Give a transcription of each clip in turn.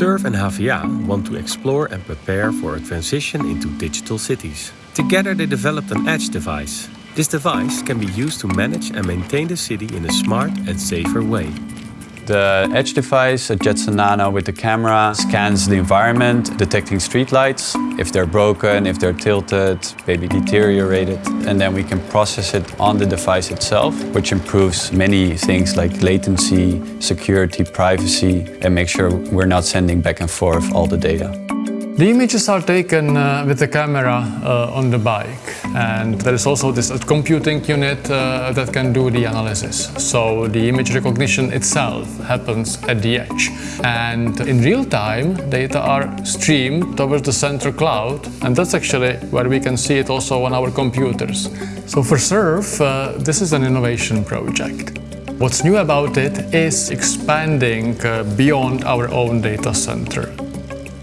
SURF and HVA want to explore and prepare for a transition into digital cities. Together they developed an edge device. This device can be used to manage and maintain the city in a smart and safer way. The Edge device, a Jetson Nano with the camera, scans the environment, detecting streetlights, if they're broken, if they're tilted, maybe deteriorated. And then we can process it on the device itself, which improves many things like latency, security, privacy, and make sure we're not sending back and forth all the data. The images are taken uh, with the camera uh, on the bike and there is also this computing unit uh, that can do the analysis. So the image recognition itself happens at the edge and in real time data are streamed towards the central cloud and that's actually where we can see it also on our computers. So for SURF, uh, this is an innovation project. What's new about it is expanding uh, beyond our own data center.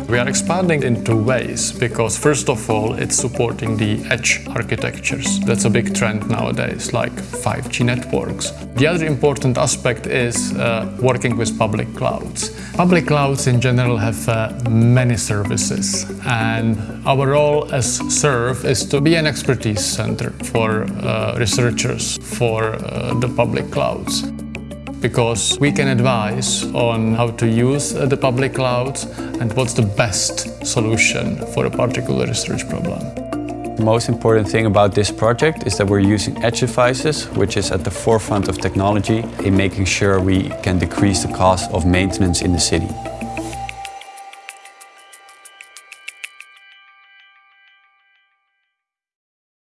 We are expanding in two ways because first of all it's supporting the edge architectures. That's a big trend nowadays, like 5G networks. The other important aspect is uh, working with public clouds. Public clouds in general have uh, many services and our role as SURF is to be an expertise center for uh, researchers for uh, the public clouds because we can advise on how to use uh, the public clouds and what's the best solution for a particular research problem. The most important thing about this project is that we're using edge devices, which is at the forefront of technology in making sure we can decrease the cost of maintenance in the city.